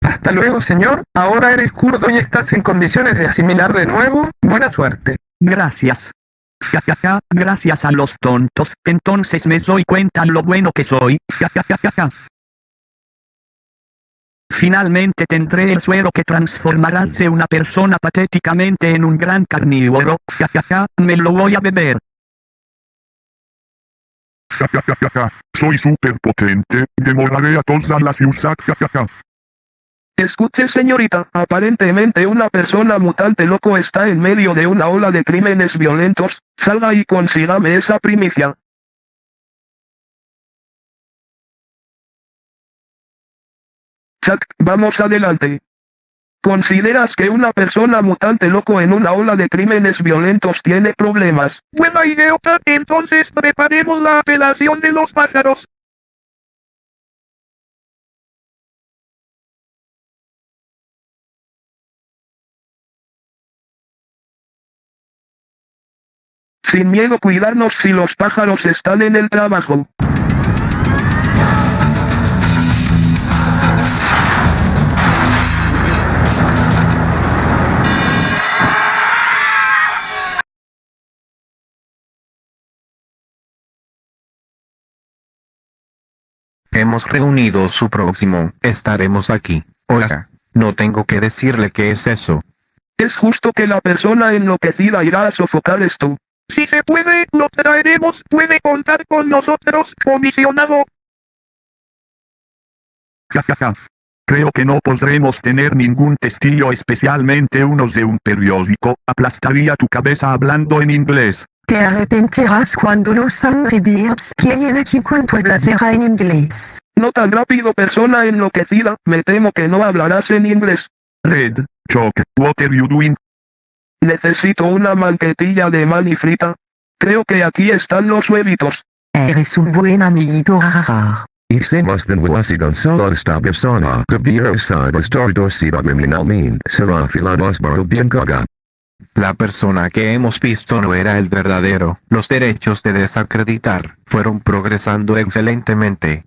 Hasta luego, señor. Ahora eres kurdo y estás en condiciones de asimilar de nuevo. Buena suerte. Gracias. Ja, ja, ja, gracias a los tontos, entonces me doy cuenta lo bueno que soy. Ja, ja, ja, ja, ja. Finalmente tendré el suero que transformarás de una persona patéticamente en un gran carnívoro. Ja, ja, ja, me lo voy a beber. Ja, ja, ja, ja, ja. Soy súper potente. Demoraré a toda la ciudad. Ja, ja, ja. Escuche señorita, aparentemente una persona mutante loco está en medio de una ola de crímenes violentos, salga y consígame esa primicia. Chuck, vamos adelante. ¿Consideras que una persona mutante loco en una ola de crímenes violentos tiene problemas? Buena idiota, entonces preparemos la apelación de los pájaros. Sin miedo cuidarnos si los pájaros están en el trabajo. Hemos reunido su próximo, estaremos aquí. Oiga, no tengo que decirle qué es eso. Es justo que la persona enloquecida irá a sofocar esto. Si se puede, lo traeremos. Puede contar con nosotros, comisionado. Ja, ja, ja. Creo que no podremos tener ningún testigo especialmente unos de un periódico. Aplastaría tu cabeza hablando en inglés. Te arrepentirás cuando los Angry Birds lleguen aquí cuando hablará en inglés. No tan rápido persona enloquecida, me temo que no hablarás en inglés. Red, Choc, what are you doing? Necesito una manquetilla de mani frita. Creo que aquí están los huevitos. Eres un buen amiguito jajaja. Hicimos de Wasigon solo esta persona. Kabir sabes tordosida min. Será filados bien gaga. La persona que hemos visto no era el verdadero. Los derechos de desacreditar fueron progresando excelentemente.